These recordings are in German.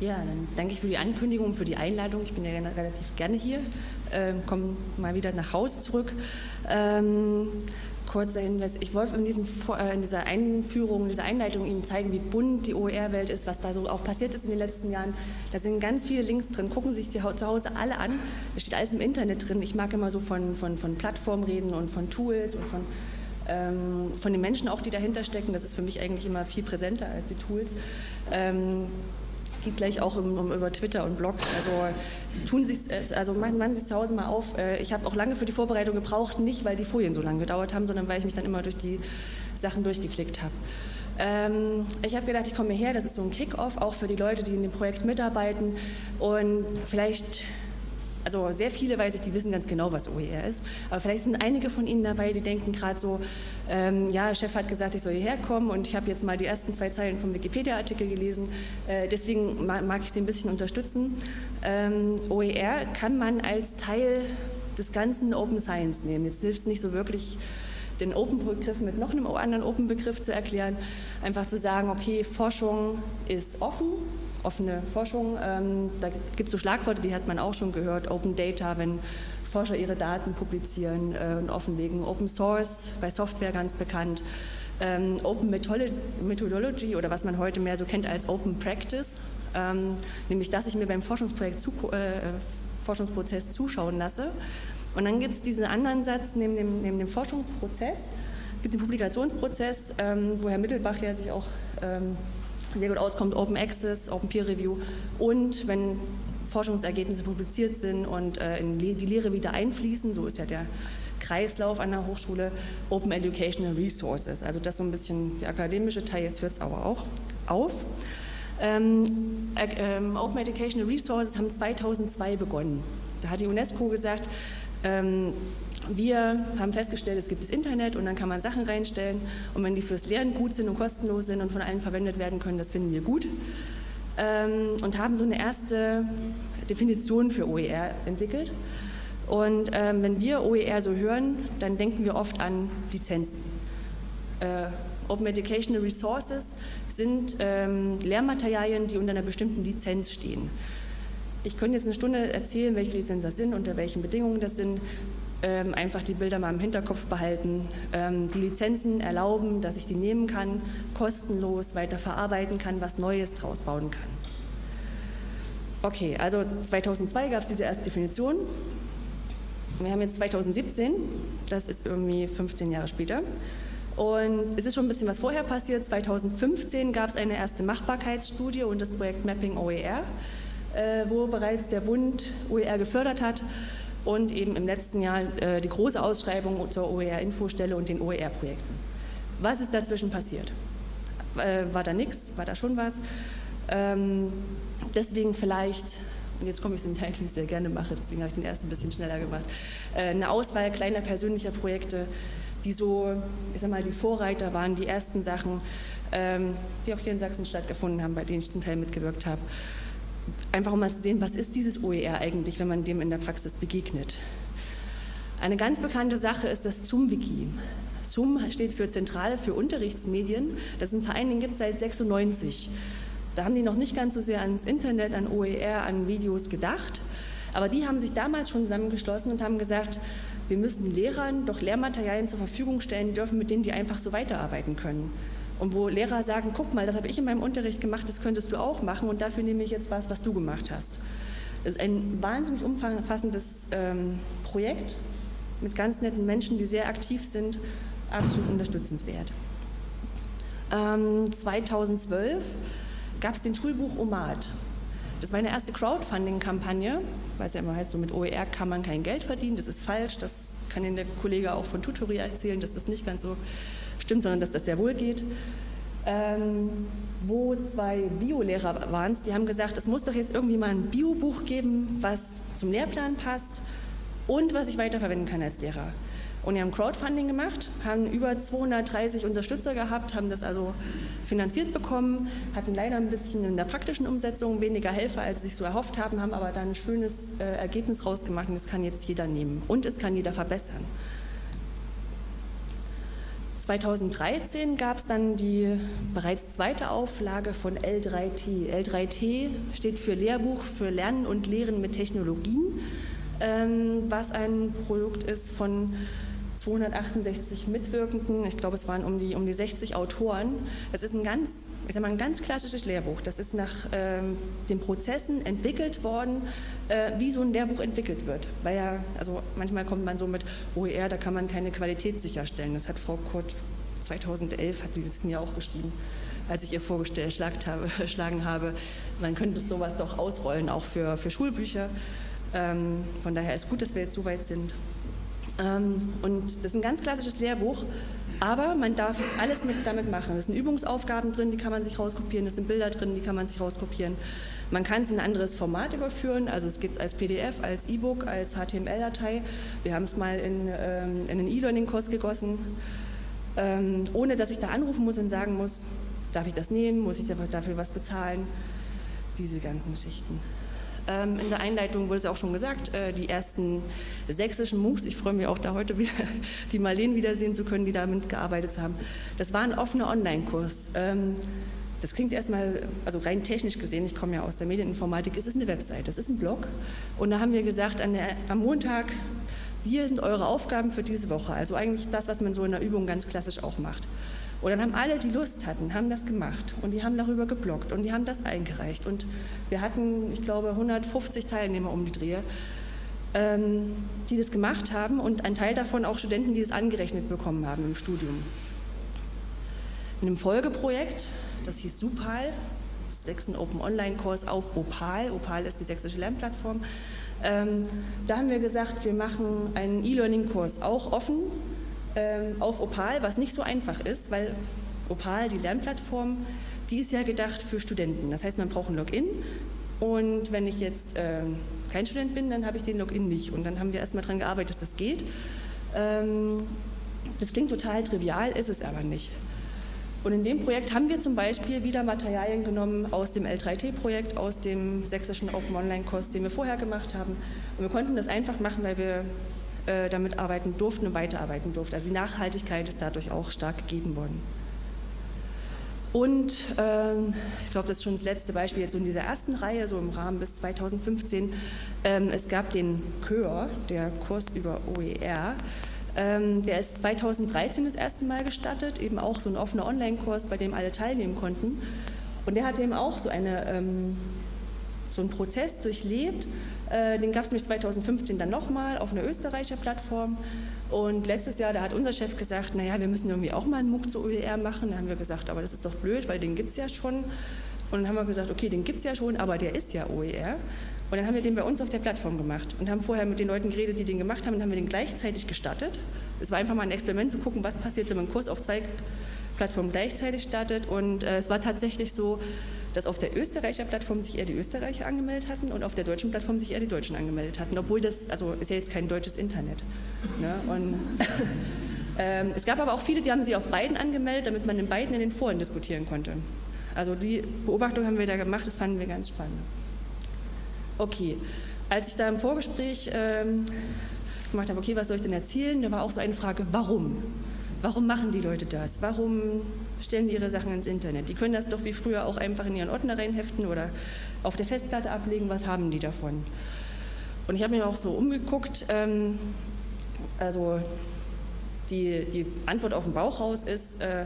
Ja, dann danke ich für die Ankündigung, für die Einladung. Ich bin ja relativ gerne hier, ähm, komme mal wieder nach Hause zurück. Ähm, kurzer Hinweis, ich wollte in, diesen, äh, in, dieser Einführung, in dieser Einleitung Ihnen zeigen, wie bunt die OER-Welt ist, was da so auch passiert ist in den letzten Jahren. Da sind ganz viele Links drin, gucken Sie sich die zu Hause alle an. Da steht alles im Internet drin. Ich mag immer so von, von, von Plattformen reden und von Tools und von ähm, von den Menschen auch, die dahinter stecken. Das ist für mich eigentlich immer viel präsenter als die Tools. Geht gleich auch um, um, über Twitter und Blogs. Also tun sich, also machen, machen Sie zu Hause mal auf. Äh, ich habe auch lange für die Vorbereitung gebraucht, nicht weil die Folien so lange gedauert haben, sondern weil ich mich dann immer durch die Sachen durchgeklickt habe. Ähm, ich habe gedacht, ich komme her, das ist so ein Kick-off, auch für die Leute, die in dem Projekt mitarbeiten und vielleicht also sehr viele weiß ich, die wissen ganz genau, was OER ist. Aber vielleicht sind einige von Ihnen dabei, die denken gerade so, ähm, ja, Chef hat gesagt, ich soll hierher kommen und ich habe jetzt mal die ersten zwei Zeilen vom Wikipedia-Artikel gelesen. Äh, deswegen mag ich Sie ein bisschen unterstützen. Ähm, OER kann man als Teil des ganzen Open Science nehmen. Jetzt hilft es nicht so wirklich, den Open-Begriff mit noch einem anderen Open-Begriff zu erklären. Einfach zu sagen, okay, Forschung ist offen, offene Forschung. Ähm, da gibt es so Schlagworte, die hat man auch schon gehört, Open Data, wenn Forscher ihre Daten publizieren äh, und offenlegen, Open Source, bei Software ganz bekannt, ähm, Open Methodology oder was man heute mehr so kennt als Open Practice, ähm, nämlich dass ich mir beim Forschungsprojekt zu, äh, Forschungsprozess zuschauen lasse. Und dann gibt es diesen anderen Satz neben dem, neben dem Forschungsprozess, gibt den Publikationsprozess, ähm, wo Herr Mittelbach ja sich auch ähm, sehr gut auskommt, Open Access, Open Peer Review und wenn Forschungsergebnisse publiziert sind und äh, in die Lehre wieder einfließen, so ist ja der Kreislauf an der Hochschule, Open Educational Resources, also das so ein bisschen der akademische Teil, jetzt hört es aber auch auf. Ähm, äh, Open Educational Resources haben 2002 begonnen. Da hat die UNESCO gesagt, ähm, wir haben festgestellt, es gibt das Internet und dann kann man Sachen reinstellen und wenn die fürs Lernen gut sind und kostenlos sind und von allen verwendet werden können, das finden wir gut ähm, und haben so eine erste Definition für OER entwickelt. Und ähm, wenn wir OER so hören, dann denken wir oft an Lizenzen. Äh, Open Educational Resources sind ähm, Lehrmaterialien, die unter einer bestimmten Lizenz stehen. Ich könnte jetzt eine Stunde erzählen, welche Lizenzen das sind, unter welchen Bedingungen das sind ähm, einfach die Bilder mal im Hinterkopf behalten. Ähm, die Lizenzen erlauben, dass ich die nehmen kann, kostenlos weiter verarbeiten kann, was Neues draus bauen kann. Okay, also 2002 gab es diese erste Definition. Wir haben jetzt 2017, das ist irgendwie 15 Jahre später. Und es ist schon ein bisschen was vorher passiert. 2015 gab es eine erste Machbarkeitsstudie und das Projekt Mapping OER, wo bereits der Bund OER gefördert hat und eben im letzten Jahr äh, die große Ausschreibung zur OER-Infostelle und den OER-Projekten. Was ist dazwischen passiert? Äh, war da nichts? War da schon was? Ähm, deswegen vielleicht, und jetzt komme ich zum Teil, den ich sehr gerne mache, deswegen habe ich den ersten ein bisschen schneller gemacht, äh, eine Auswahl kleiner persönlicher Projekte, die so, ich sag mal, die Vorreiter waren, die ersten Sachen, ähm, die auch hier in Sachsen stattgefunden haben, bei denen ich zum Teil mitgewirkt habe einfach um mal zu sehen, was ist dieses OER eigentlich, wenn man dem in der Praxis begegnet. Eine ganz bekannte Sache ist das ZUM-Wiki. ZUM steht für Zentrale für Unterrichtsmedien. Das ist ein Verein, den gibt es seit 96. Da haben die noch nicht ganz so sehr ans Internet, an OER, an Videos gedacht. Aber die haben sich damals schon zusammengeschlossen und haben gesagt, wir müssen Lehrern doch Lehrmaterialien zur Verfügung stellen dürfen, mit denen die einfach so weiterarbeiten können. Und wo Lehrer sagen, guck mal, das habe ich in meinem Unterricht gemacht, das könntest du auch machen und dafür nehme ich jetzt was, was du gemacht hast. Das ist ein wahnsinnig umfassendes ähm, Projekt mit ganz netten Menschen, die sehr aktiv sind, absolut unterstützenswert. Ähm, 2012 gab es den Schulbuch Omat. Das war eine erste Crowdfunding-Kampagne, weil es ja immer heißt, so mit OER kann man kein Geld verdienen. Das ist falsch, das kann Ihnen der Kollege auch von Tutori erzählen, dass das nicht ganz so stimmt, sondern dass das sehr wohl geht. Ähm, wo zwei Biolehrer waren die haben gesagt, es muss doch jetzt irgendwie mal ein Biobuch geben, was zum Lehrplan passt und was ich weiterverwenden kann als Lehrer. Und die haben Crowdfunding gemacht, haben über 230 Unterstützer gehabt, haben das also finanziert bekommen, hatten leider ein bisschen in der praktischen Umsetzung weniger Helfer, als sie sich so erhofft haben, haben aber dann ein schönes äh, Ergebnis rausgemacht und das kann jetzt jeder nehmen und es kann jeder verbessern. 2013 gab es dann die bereits zweite Auflage von L3T. L3T steht für Lehrbuch für Lernen und Lehren mit Technologien, ähm, was ein Produkt ist von 268 Mitwirkenden, ich glaube es waren um die, um die 60 Autoren. Das ist ein ganz, ich sag mal, ein ganz klassisches Lehrbuch. Das ist nach ähm, den Prozessen entwickelt worden, äh, wie so ein Lehrbuch entwickelt wird. Weil ja, also manchmal kommt man so mit OER, da kann man keine Qualität sicherstellen. Das hat Frau Kurt 2011, hat sie das mir auch geschrieben als ich ihr vorgeschlagen habe, habe, man könnte sowas doch ausrollen, auch für, für Schulbücher. Ähm, von daher ist gut, dass wir jetzt so weit sind. Ähm, und das ist ein ganz klassisches Lehrbuch, aber man darf alles mit, damit machen. Es sind Übungsaufgaben drin, die kann man sich rauskopieren, es sind Bilder drin, die kann man sich rauskopieren. Man kann es in ein anderes Format überführen, also es gibt es als PDF, als E-Book, als HTML-Datei. Wir haben es mal in, ähm, in einen E-Learning-Kurs gegossen, ähm, ohne dass ich da anrufen muss und sagen muss, darf ich das nehmen, muss ich dafür was bezahlen, diese ganzen Geschichten. Ähm, in der Einleitung wurde es auch schon gesagt, äh, die ersten sächsischen MOOCs, ich freue mich auch da heute wieder, die Marleen wiedersehen zu können, die damit gearbeitet haben. Das war ein offener Online-Kurs. Ähm, das klingt erstmal, also rein technisch gesehen, ich komme ja aus der Medieninformatik, es ist eine Website, das ist ein Blog. Und da haben wir gesagt, der, am Montag, hier sind eure Aufgaben für diese Woche. Also eigentlich das, was man so in der Übung ganz klassisch auch macht. Und dann haben alle, die Lust hatten, haben das gemacht und die haben darüber geblockt und die haben das eingereicht. Und wir hatten, ich glaube, 150 Teilnehmer um die Drehe, ähm, die das gemacht haben und ein Teil davon auch Studenten, die es angerechnet bekommen haben im Studium. In einem Folgeprojekt, das hieß SUPAL, sechsten Open Online Kurs auf Opal. Opal ist die sächsische Lernplattform. Ähm, da haben wir gesagt, wir machen einen E-Learning-Kurs auch offen auf Opal, was nicht so einfach ist, weil Opal, die Lernplattform, die ist ja gedacht für Studenten. Das heißt, man braucht ein Login und wenn ich jetzt äh, kein Student bin, dann habe ich den Login nicht. Und dann haben wir erstmal daran gearbeitet, dass das geht. Ähm, das klingt total trivial, ist es aber nicht. Und in dem Projekt haben wir zum Beispiel wieder Materialien genommen aus dem L3T-Projekt, aus dem sächsischen Open Online-Kurs, den wir vorher gemacht haben. Und wir konnten das einfach machen, weil wir äh, damit arbeiten durften und weiterarbeiten durften. Also die Nachhaltigkeit ist dadurch auch stark gegeben worden. Und ähm, ich glaube, das ist schon das letzte Beispiel jetzt so in dieser ersten Reihe, so im Rahmen bis 2015. Ähm, es gab den Chör, der Kurs über OER. Ähm, der ist 2013 das erste Mal gestartet, eben auch so ein offener Online-Kurs, bei dem alle teilnehmen konnten. Und der hat eben auch so, eine, ähm, so einen Prozess durchlebt, äh, den gab es nämlich 2015 dann nochmal auf einer Österreicher Plattform. Und letztes Jahr, da hat unser Chef gesagt, naja, wir müssen irgendwie auch mal einen MOOC zu OER machen. Da haben wir gesagt, aber das ist doch blöd, weil den gibt es ja schon. Und dann haben wir gesagt, okay, den gibt es ja schon, aber der ist ja OER. Und dann haben wir den bei uns auf der Plattform gemacht und haben vorher mit den Leuten geredet, die den gemacht haben, und haben wir den gleichzeitig gestartet. Es war einfach mal ein Experiment zu gucken, was passiert, wenn man einen Kurs auf zwei Plattformen gleichzeitig startet. Und äh, es war tatsächlich so, dass auf der Österreicher Plattform sich eher die Österreicher angemeldet hatten und auf der deutschen Plattform sich eher die Deutschen angemeldet hatten, obwohl das, also ist ja jetzt kein deutsches Internet. Ne? Und, ähm, es gab aber auch viele, die haben sich auf beiden angemeldet, damit man in beiden in den Foren diskutieren konnte. Also die Beobachtung haben wir da gemacht, das fanden wir ganz spannend. Okay, als ich da im Vorgespräch ähm, gemacht habe, okay, was soll ich denn erzählen, da war auch so eine Frage, warum? Warum machen die Leute das? Warum stellen die ihre Sachen ins Internet? Die können das doch wie früher auch einfach in ihren Ordner reinheften oder auf der Festplatte ablegen. Was haben die davon? Und ich habe mir auch so umgeguckt. Ähm, also die, die Antwort auf den Bauch raus ist, äh,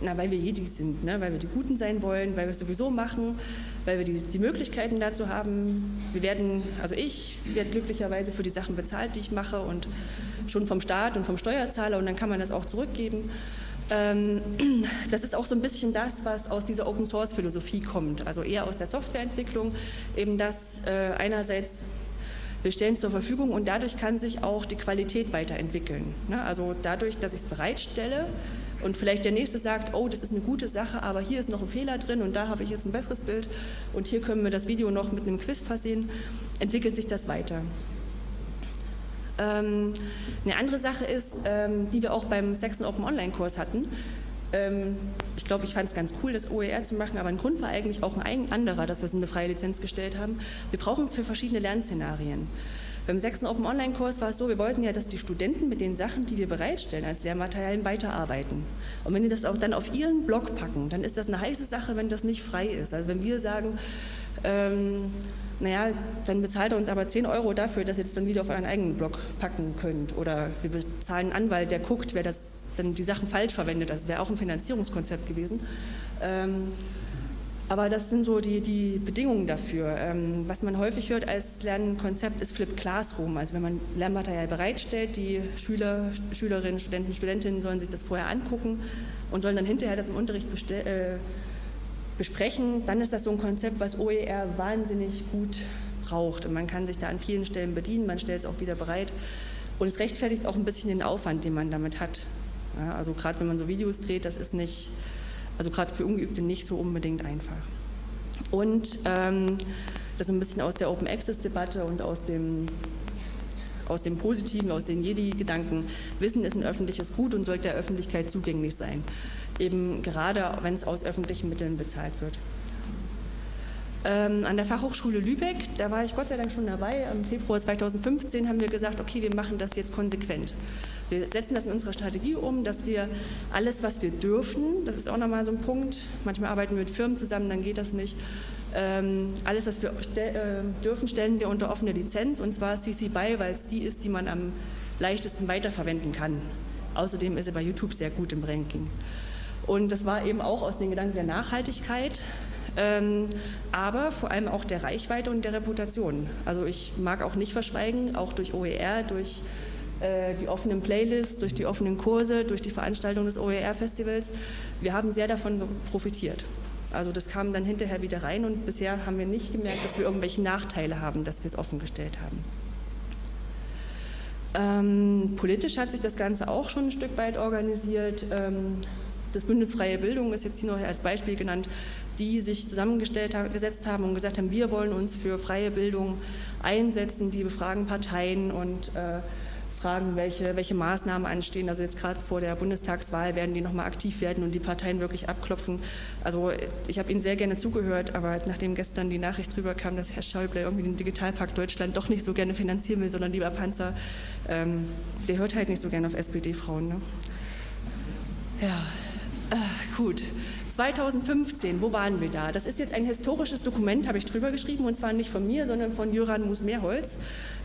na, weil wir Jedis sind, ne? weil wir die Guten sein wollen, weil wir es sowieso machen, weil wir die, die Möglichkeiten dazu haben. Wir werden, also ich werde glücklicherweise für die Sachen bezahlt, die ich mache und schon vom Staat und vom Steuerzahler und dann kann man das auch zurückgeben. Ähm, das ist auch so ein bisschen das, was aus dieser Open-Source-Philosophie kommt, also eher aus der Softwareentwicklung, eben das äh, einerseits wir stellen zur Verfügung und dadurch kann sich auch die Qualität weiterentwickeln. Ne? Also dadurch, dass ich es bereitstelle, und vielleicht der Nächste sagt, oh, das ist eine gute Sache, aber hier ist noch ein Fehler drin und da habe ich jetzt ein besseres Bild und hier können wir das Video noch mit einem Quiz versehen, entwickelt sich das weiter. Ähm, eine andere Sache ist, ähm, die wir auch beim Saxon Open Online Kurs hatten, ähm, ich glaube, ich fand es ganz cool, das OER zu machen, aber ein Grund war eigentlich auch ein anderer, dass wir es in eine freie Lizenz gestellt haben. Wir brauchen es für verschiedene Lernszenarien. Beim sechsten Open Online-Kurs war es so, wir wollten ja, dass die Studenten mit den Sachen, die wir bereitstellen als Lehrmaterialien, weiterarbeiten. Und wenn die das auch dann auf ihren Blog packen, dann ist das eine heiße Sache, wenn das nicht frei ist. Also wenn wir sagen, ähm, naja, dann bezahlt er uns aber 10 Euro dafür, dass ihr das dann wieder auf euren eigenen Blog packen könnt. Oder wir bezahlen einen Anwalt, der guckt, wer das dann die Sachen falsch verwendet. Das wäre auch ein Finanzierungskonzept gewesen. Ähm, aber das sind so die, die Bedingungen dafür. Ähm, was man häufig hört als Lernkonzept ist Flip Classroom. Also wenn man Lernmaterial bereitstellt, die Schüler, Schülerinnen, Studenten, Studentinnen sollen sich das vorher angucken und sollen dann hinterher das im Unterricht äh, besprechen, dann ist das so ein Konzept, was OER wahnsinnig gut braucht. Und man kann sich da an vielen Stellen bedienen, man stellt es auch wieder bereit. Und es rechtfertigt auch ein bisschen den Aufwand, den man damit hat. Ja, also gerade wenn man so Videos dreht, das ist nicht also gerade für Ungeübte nicht so unbedingt einfach. Und ähm, das ein bisschen aus der Open Access Debatte und aus dem, aus dem Positiven, aus den Jedi-Gedanken. Wissen ist ein öffentliches Gut und sollte der Öffentlichkeit zugänglich sein. Eben gerade, wenn es aus öffentlichen Mitteln bezahlt wird. Ähm, an der Fachhochschule Lübeck, da war ich Gott sei Dank schon dabei, im Februar 2015 haben wir gesagt, okay, wir machen das jetzt konsequent. Wir setzen das in unserer Strategie um, dass wir alles, was wir dürfen, das ist auch nochmal so ein Punkt, manchmal arbeiten wir mit Firmen zusammen, dann geht das nicht, ähm, alles, was wir stell, äh, dürfen, stellen wir unter offene Lizenz und zwar CC BY, weil es die ist, die man am leichtesten weiterverwenden kann. Außerdem ist sie bei YouTube sehr gut im Ranking. Und das war eben auch aus den Gedanken der Nachhaltigkeit, ähm, aber vor allem auch der Reichweite und der Reputation. Also ich mag auch nicht verschweigen, auch durch OER, durch die offenen Playlists, durch die offenen Kurse, durch die Veranstaltung des OER-Festivals. Wir haben sehr davon profitiert. Also das kam dann hinterher wieder rein und bisher haben wir nicht gemerkt, dass wir irgendwelche Nachteile haben, dass wir es offengestellt haben. Ähm, politisch hat sich das Ganze auch schon ein Stück weit organisiert. Ähm, das Bündnis Freie Bildung ist jetzt hier noch als Beispiel genannt, die sich zusammengesetzt haben und gesagt haben, wir wollen uns für freie Bildung einsetzen, die befragen Parteien und äh, fragen, welche, welche Maßnahmen anstehen. Also jetzt gerade vor der Bundestagswahl werden die nochmal aktiv werden und die Parteien wirklich abklopfen. Also ich habe Ihnen sehr gerne zugehört, aber nachdem gestern die Nachricht drüber kam, dass Herr Schäuble irgendwie den Digitalpakt Deutschland doch nicht so gerne finanzieren will, sondern lieber Panzer, ähm, der hört halt nicht so gerne auf SPD-Frauen. Ne? Ja, äh, gut. 2015, wo waren wir da? Das ist jetzt ein historisches Dokument, habe ich drüber geschrieben, und zwar nicht von mir, sondern von Jöran Mus-Mehrholz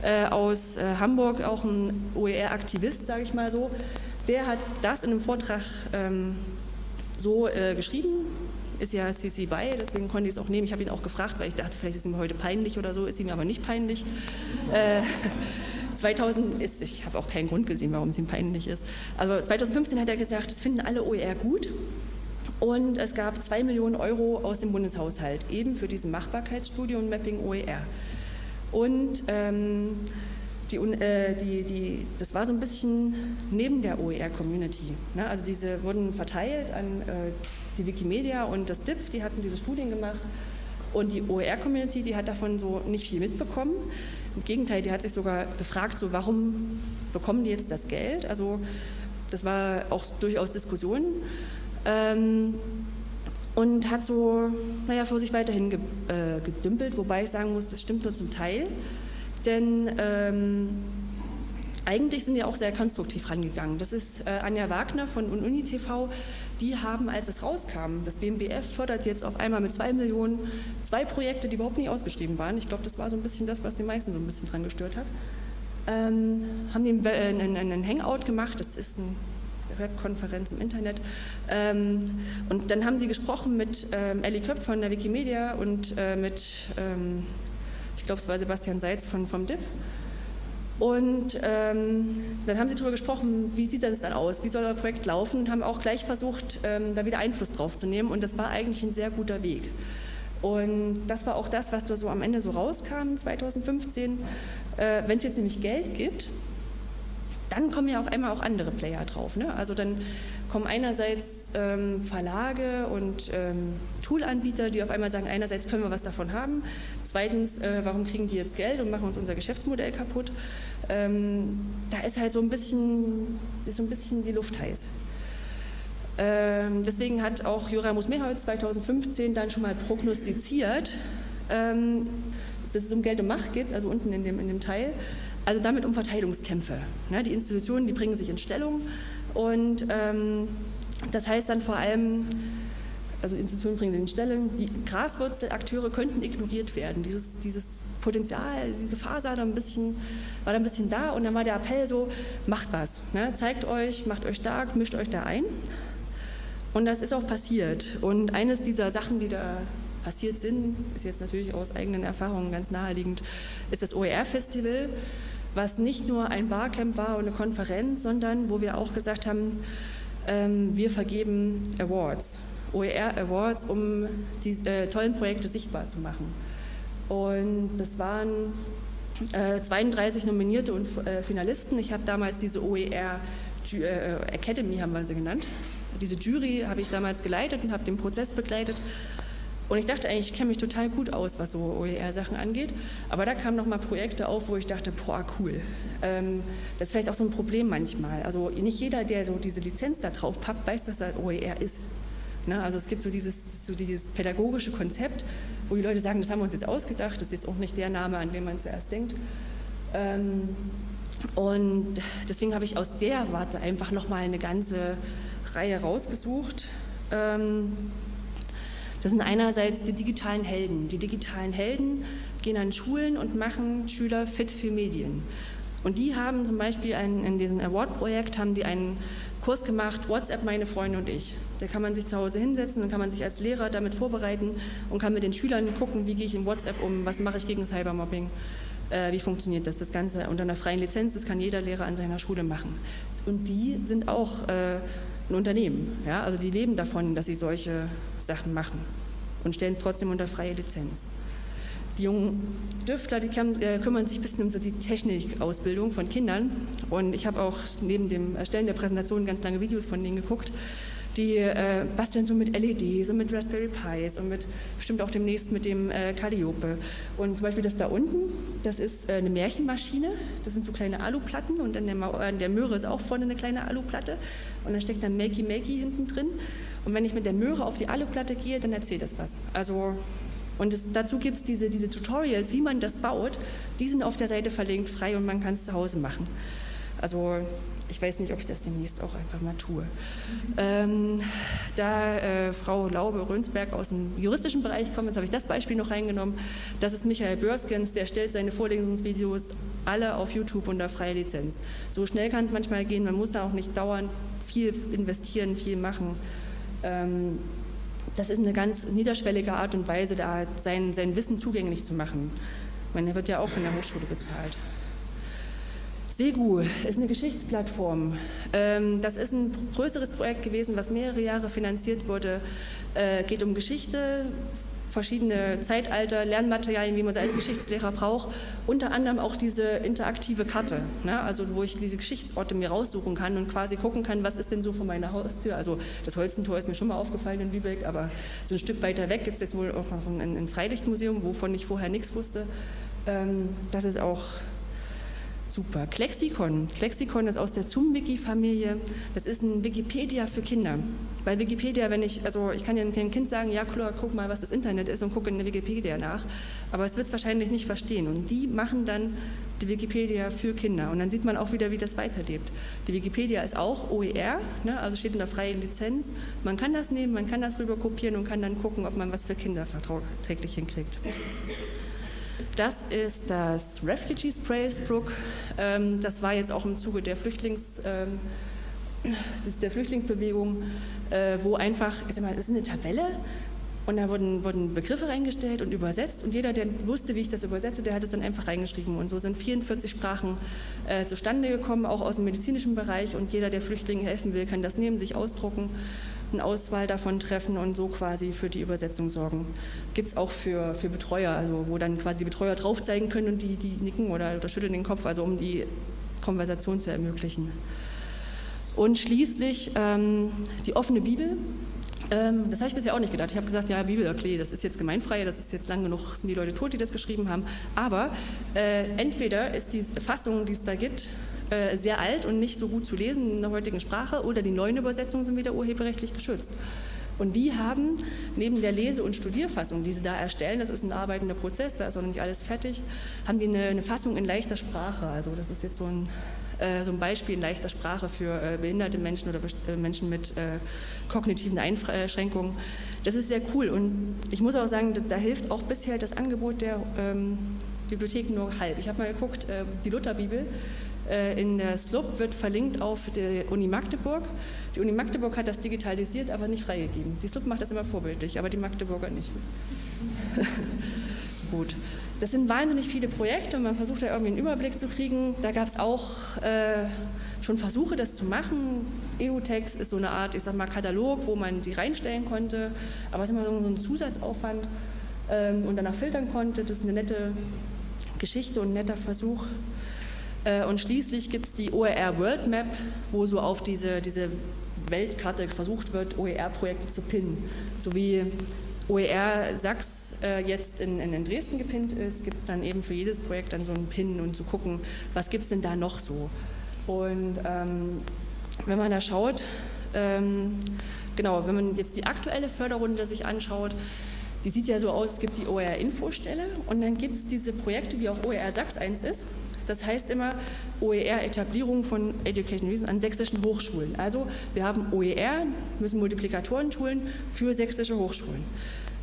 äh, aus äh, Hamburg, auch ein OER-Aktivist, sage ich mal so. Der hat das in einem Vortrag ähm, so äh, geschrieben, ist ja CC BY, deswegen konnte ich es auch nehmen. Ich habe ihn auch gefragt, weil ich dachte, vielleicht ist ihm heute peinlich oder so, ist ihm aber nicht peinlich. Äh, 2000 ist, ich habe auch keinen Grund gesehen, warum es ihm peinlich ist. Also 2015 hat er gesagt, das finden alle OER gut. Und es gab zwei Millionen Euro aus dem Bundeshaushalt, eben für diese Machbarkeitsstudie und Mapping OER. Und ähm, die, äh, die, die, das war so ein bisschen neben der OER-Community. Ne? Also diese wurden verteilt an äh, die Wikimedia und das DIF, die hatten diese Studien gemacht. Und die OER-Community, die hat davon so nicht viel mitbekommen. Im Gegenteil, die hat sich sogar gefragt, so warum bekommen die jetzt das Geld? Also das war auch durchaus Diskussionen. Ähm, und hat so, naja, vor sich weiterhin ge, äh, gedümpelt, wobei ich sagen muss, das stimmt nur zum Teil, denn ähm, eigentlich sind die auch sehr konstruktiv rangegangen. Das ist äh, Anja Wagner von UniTV, die haben, als es rauskam, das BMBF fördert jetzt auf einmal mit zwei Millionen zwei Projekte, die überhaupt nicht ausgeschrieben waren. Ich glaube, das war so ein bisschen das, was die meisten so ein bisschen dran gestört hat. Ähm, haben die einen, einen Hangout gemacht, das ist ein Webkonferenz im Internet. Ähm, und dann haben sie gesprochen mit ähm, Ellie Köpf von der Wikimedia und äh, mit, ähm, ich glaube, es war Sebastian Seitz von, vom DIF. Und ähm, dann haben sie darüber gesprochen, wie sieht das dann aus, wie soll das Projekt laufen und haben auch gleich versucht, ähm, da wieder Einfluss drauf zu nehmen. Und das war eigentlich ein sehr guter Weg. Und das war auch das, was da so am Ende so rauskam 2015. Äh, Wenn es jetzt nämlich Geld gibt, dann kommen ja auf einmal auch andere Player drauf. Ne? Also dann kommen einerseits ähm, Verlage und ähm, Toolanbieter, die auf einmal sagen, einerseits können wir was davon haben, zweitens, äh, warum kriegen die jetzt Geld und machen uns unser Geschäftsmodell kaputt. Ähm, da ist halt so ein bisschen, ist so ein bisschen die Luft heiß. Ähm, deswegen hat auch Joramus Mehrholz 2015 dann schon mal prognostiziert, ähm, dass es um Geld und Macht geht, also unten in dem, in dem Teil, Also damit um Verteilungskämpfe. Ne? Die Institutionen, die bringen sich in Stellung und ähm, das heißt dann vor allem, also Institutionen bringen sich in Stellung, die Graswurzelakteure könnten ignoriert werden. Dieses, dieses Potenzial, diese Gefahr sah da ein bisschen, war da ein bisschen da und dann war der Appell so, macht was, ne? zeigt euch, macht euch stark, mischt euch da ein. Und das ist auch passiert. Und eines dieser Sachen, die da passiert sind, ist jetzt natürlich aus eigenen Erfahrungen ganz naheliegend, ist das OER-Festival, was nicht nur ein Barcamp war und eine Konferenz, sondern wo wir auch gesagt haben, ähm, wir vergeben Awards, OER Awards, um die äh, tollen Projekte sichtbar zu machen. Und das waren äh, 32 Nominierte und äh, Finalisten. Ich habe damals diese OER äh, Academy, haben wir sie genannt. Diese Jury habe ich damals geleitet und habe den Prozess begleitet. Und ich dachte eigentlich, ich kenne mich total gut aus, was so OER-Sachen angeht. Aber da kamen nochmal Projekte auf, wo ich dachte, boah, cool. Ähm, das ist vielleicht auch so ein Problem manchmal. Also nicht jeder, der so diese Lizenz da drauf pappt, weiß, dass das OER ist. Ne? Also es gibt so dieses, so dieses pädagogische Konzept, wo die Leute sagen, das haben wir uns jetzt ausgedacht, das ist jetzt auch nicht der Name, an den man zuerst denkt. Ähm, und deswegen habe ich aus der Warte einfach nochmal eine ganze Reihe rausgesucht. Ähm, das sind einerseits die digitalen Helden. Die digitalen Helden gehen an Schulen und machen Schüler fit für Medien. Und die haben zum Beispiel einen, in diesem Award-Projekt haben die einen Kurs gemacht, WhatsApp meine Freunde und ich. Da kann man sich zu Hause hinsetzen und kann man sich als Lehrer damit vorbereiten und kann mit den Schülern gucken, wie gehe ich in WhatsApp um, was mache ich gegen Cybermobbing, äh, wie funktioniert das. Das Ganze unter einer freien Lizenz, das kann jeder Lehrer an seiner Schule machen. Und die sind auch äh, ein Unternehmen. Ja? Also die leben davon, dass sie solche Sachen machen und stellen es trotzdem unter freie Lizenz. Die jungen Düftler, die äh, kümmern sich ein bisschen um so die Technikausbildung von Kindern. Und ich habe auch neben dem Erstellen der Präsentation ganz lange Videos von denen geguckt. Die äh, basteln so mit LEDs und mit Raspberry Pis und mit bestimmt auch demnächst mit dem äh, Calliope. Und zum Beispiel das da unten, das ist äh, eine Märchenmaschine. Das sind so kleine Aluplatten und an der, an der Möhre ist auch vorne eine kleine Aluplatte. Und da steckt dann Makey Makey hinten drin. Und wenn ich mit der Möhre auf die Aluplatte gehe, dann erzählt das was. Also, und es, dazu gibt es diese, diese Tutorials, wie man das baut. Die sind auf der Seite verlinkt, frei und man kann es zu Hause machen. Also ich weiß nicht, ob ich das demnächst auch einfach mal tue. Ähm, da äh, Frau Laube-Rönsberg aus dem juristischen Bereich kommt, jetzt habe ich das Beispiel noch reingenommen, das ist Michael Börskens, der stellt seine Vorlesungsvideos alle auf YouTube unter freie Lizenz. So schnell kann es manchmal gehen, man muss da auch nicht dauernd viel investieren, viel machen. Ähm, das ist eine ganz niederschwellige Art und Weise, da sein, sein Wissen zugänglich zu machen. Er wird ja auch von der Hochschule bezahlt. SEGU ist eine Geschichtsplattform. Ähm, das ist ein größeres Projekt gewesen, was mehrere Jahre finanziert wurde. Äh, geht um Geschichte, verschiedene Zeitalter, Lernmaterialien, wie man sie als Geschichtslehrer braucht. Unter anderem auch diese interaktive Karte, ne? also wo ich diese Geschichtsorte mir raussuchen kann und quasi gucken kann, was ist denn so vor meiner Haustür. Also das Holzentor ist mir schon mal aufgefallen in Lübeck, aber so ein Stück weiter weg gibt es jetzt wohl auch noch ein, ein Freilichtmuseum, wovon ich vorher nichts wusste. Ähm, das ist auch Super. Klexikon. Klexikon ist aus der ZUM-Wiki-Familie. Das ist ein Wikipedia für Kinder. Bei Wikipedia, wenn ich, also ich kann ja einem Kind sagen, ja klar, guck mal, was das Internet ist und gucke in der Wikipedia nach. Aber es wird es wahrscheinlich nicht verstehen. Und die machen dann die Wikipedia für Kinder. Und dann sieht man auch wieder, wie das weiterlebt. Die Wikipedia ist auch OER, ne, also steht in der freien Lizenz. Man kann das nehmen, man kann das rüber kopieren und kann dann gucken, ob man was für Kinder verträglich hinkriegt. Das ist das Refugee Spraysbrook. Ähm, das war jetzt auch im Zuge der, Flüchtlings, ähm, der Flüchtlingsbewegung, äh, wo einfach, ich sag mal, das ist eine Tabelle und da wurden, wurden Begriffe reingestellt und übersetzt und jeder, der wusste, wie ich das übersetze, der hat es dann einfach reingeschrieben. Und so sind 44 Sprachen äh, zustande gekommen, auch aus dem medizinischen Bereich und jeder, der Flüchtlingen helfen will, kann das nehmen, sich ausdrucken eine Auswahl davon treffen und so quasi für die Übersetzung sorgen. Gibt es auch für, für Betreuer, also wo dann quasi die Betreuer drauf zeigen können und die, die nicken oder, oder schütteln den Kopf, also um die Konversation zu ermöglichen. Und schließlich ähm, die offene Bibel. Ähm, das habe ich bisher auch nicht gedacht. Ich habe gesagt, ja, Bibel, okay, das ist jetzt gemeinfrei, das ist jetzt lang genug, sind die Leute tot, die das geschrieben haben. Aber äh, entweder ist die Fassung, die es da gibt, äh, sehr alt und nicht so gut zu lesen in der heutigen Sprache oder die neuen Übersetzungen sind wieder urheberrechtlich geschützt. Und die haben neben der Lese- und Studierfassung, die sie da erstellen, das ist ein arbeitender Prozess, da ist noch nicht alles fertig, haben die eine, eine Fassung in leichter Sprache. Also das ist jetzt so ein, äh, so ein Beispiel in leichter Sprache für äh, behinderte Menschen oder äh, Menschen mit äh, kognitiven Einschränkungen. Das ist sehr cool und ich muss auch sagen, da, da hilft auch bisher das Angebot der ähm, Bibliotheken nur halb. Ich habe mal geguckt, äh, die Lutherbibel in der SLUB wird verlinkt auf die Uni Magdeburg. Die Uni Magdeburg hat das digitalisiert, aber nicht freigegeben. Die SLUB macht das immer vorbildlich, aber die Magdeburger nicht. Gut. Das sind wahnsinnig viele Projekte und man versucht da irgendwie einen Überblick zu kriegen. Da gab es auch äh, schon Versuche, das zu machen. EUText ist so eine Art, ich sag mal, Katalog, wo man die reinstellen konnte, aber es ist immer so ein Zusatzaufwand ähm, und danach filtern konnte. Das ist eine nette Geschichte und ein netter Versuch. Äh, und schließlich gibt es die OER World Map, wo so auf diese, diese Weltkarte versucht wird, OER-Projekte zu pinnen. So wie OER Sachs äh, jetzt in, in, Dresden gepinnt ist, gibt es dann eben für jedes Projekt dann so einen Pin und zu gucken, was gibt es denn da noch so. Und ähm, wenn man da schaut, ähm, genau, wenn man jetzt die aktuelle Förderrunde sich anschaut, die sieht ja so aus, es gibt die OER-Infostelle und dann gibt es diese Projekte, wie auch OER Sachs 1 ist. Das heißt immer OER-Etablierung von Education Reason an sächsischen Hochschulen. Also wir haben OER, müssen Multiplikatoren schulen für sächsische Hochschulen.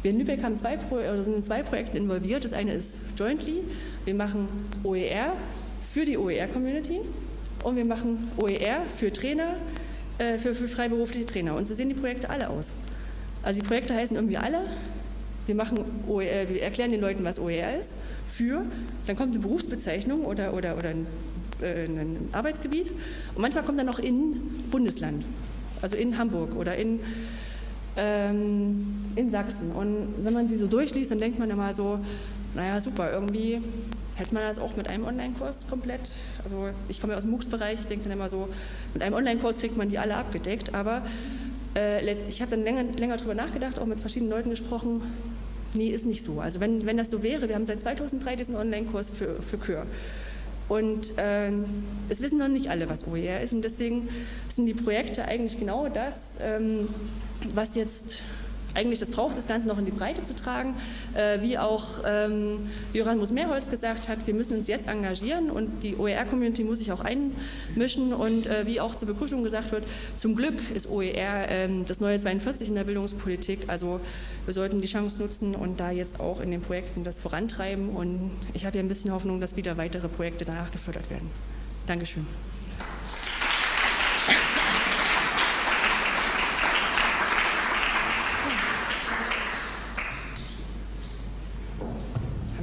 Wir in Lübeck haben zwei, sind in zwei Projekten involviert. Das eine ist Jointly. Wir machen OER für die OER-Community und wir machen OER für Trainer, äh, für, für freiberufliche Trainer. Und so sehen die Projekte alle aus. Also die Projekte heißen irgendwie alle. Wir, machen OER, wir erklären den Leuten, was OER ist für, dann kommt eine Berufsbezeichnung oder, oder, oder ein, äh, ein Arbeitsgebiet und manchmal kommt dann noch in Bundesland, also in Hamburg oder in, ähm, in Sachsen. Und wenn man sie so durchliest, dann denkt man immer so, naja super, irgendwie hätte man das auch mit einem Online-Kurs komplett, also ich komme ja aus dem MOOCs-Bereich, ich denke dann immer so, mit einem Online-Kurs kriegt man die alle abgedeckt, aber äh, ich habe dann länger, länger darüber nachgedacht, auch mit verschiedenen Leuten gesprochen, Nee, ist nicht so. Also wenn, wenn das so wäre, wir haben seit 2003 diesen Online-Kurs für, für Kür. Und äh, es wissen noch nicht alle, was OER ist. Und deswegen sind die Projekte eigentlich genau das, ähm, was jetzt eigentlich das braucht, das Ganze noch in die Breite zu tragen. Äh, wie auch ähm, Joran Muss-Mehrholz gesagt hat, wir müssen uns jetzt engagieren und die OER-Community muss sich auch einmischen. Und äh, wie auch zur Begrüßung gesagt wird, zum Glück ist OER äh, das neue 42 in der Bildungspolitik. Also wir sollten die Chance nutzen und da jetzt auch in den Projekten das vorantreiben. Und ich habe ja ein bisschen Hoffnung, dass wieder weitere Projekte danach gefördert werden. Dankeschön.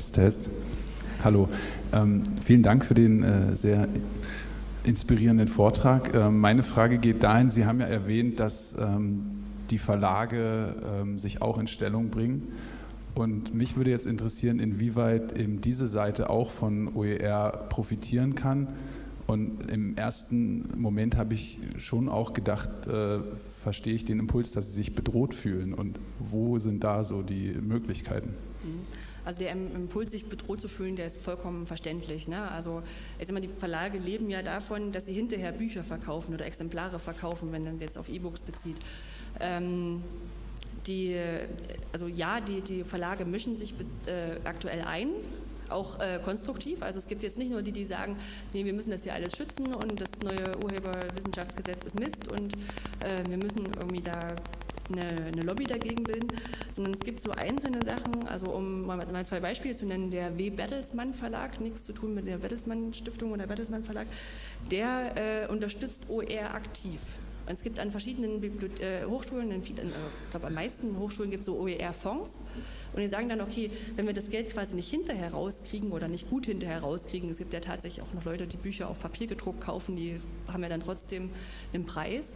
Test, Test. Hallo. Ähm, vielen Dank für den äh, sehr inspirierenden Vortrag. Ähm, meine Frage geht dahin, Sie haben ja erwähnt, dass ähm, die Verlage ähm, sich auch in Stellung bringen. Und mich würde jetzt interessieren, inwieweit eben diese Seite auch von OER profitieren kann. Und im ersten Moment habe ich schon auch gedacht, äh, verstehe ich den Impuls, dass sie sich bedroht fühlen. Und wo sind da so die Möglichkeiten? Mhm. Also der Impuls, sich bedroht zu fühlen, der ist vollkommen verständlich. Ne? Also jetzt immer die Verlage leben ja davon, dass sie hinterher Bücher verkaufen oder Exemplare verkaufen, wenn man jetzt auf E-Books bezieht. Ähm, die, also ja, die, die Verlage mischen sich äh, aktuell ein, auch äh, konstruktiv. Also es gibt jetzt nicht nur die, die sagen, nee, wir müssen das ja alles schützen und das neue Urheberwissenschaftsgesetz ist Mist und äh, wir müssen irgendwie da eine, eine, Lobby dagegen bilden, sondern es gibt so einzelne Sachen, also um mal, mal zwei Beispiele zu nennen, der W. Bertelsmann Verlag, nichts zu tun mit der Bertelsmann Stiftung oder Bertelsmann Verlag, der äh, unterstützt OER aktiv. Und es gibt an verschiedenen Bibliothe äh, Hochschulen, in, vielen, äh, ich glaube, an meisten Hochschulen gibt es so OER-Fonds. Und die sagen dann, okay, wenn wir das Geld quasi nicht hinterher rauskriegen oder nicht gut hinterher rauskriegen, es gibt ja tatsächlich auch noch Leute, die Bücher auf Papier gedruckt kaufen, die haben ja dann trotzdem einen Preis,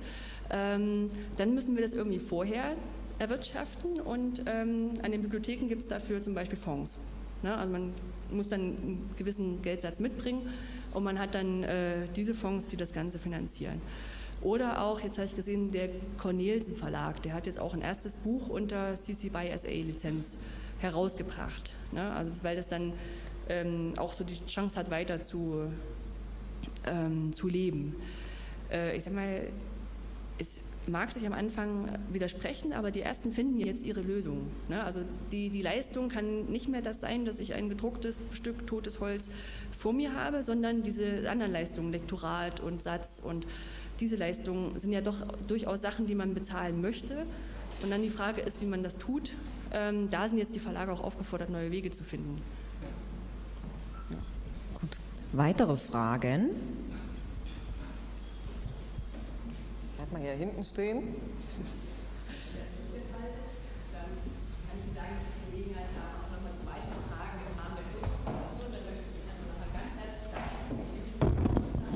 ähm, dann müssen wir das irgendwie vorher erwirtschaften und ähm, an den Bibliotheken gibt es dafür zum Beispiel Fonds. Ne? Also man muss dann einen gewissen Geldsatz mitbringen und man hat dann äh, diese Fonds, die das Ganze finanzieren. Oder auch, jetzt habe ich gesehen, der Cornelsen Verlag, der hat jetzt auch ein erstes Buch unter CC by SA Lizenz herausgebracht. Ne? Also weil das dann ähm, auch so die Chance hat, weiter zu, ähm, zu leben. Äh, ich sag mal, es mag sich am Anfang widersprechen, aber die ersten finden jetzt ihre Lösung. Ne? Also die, die Leistung kann nicht mehr das sein, dass ich ein gedrucktes Stück totes Holz vor mir habe, sondern diese anderen Leistungen, Lektorat und Satz und diese Leistungen sind ja doch durchaus Sachen, die man bezahlen möchte. Und dann die Frage ist, wie man das tut. Ähm, da sind jetzt die Verlage auch aufgefordert, neue Wege zu finden. Gut. Weitere Fragen? Bleib mal hier hinten stehen.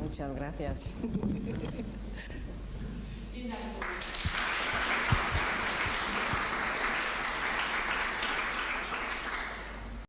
Muchas gracias. Vielen Dank.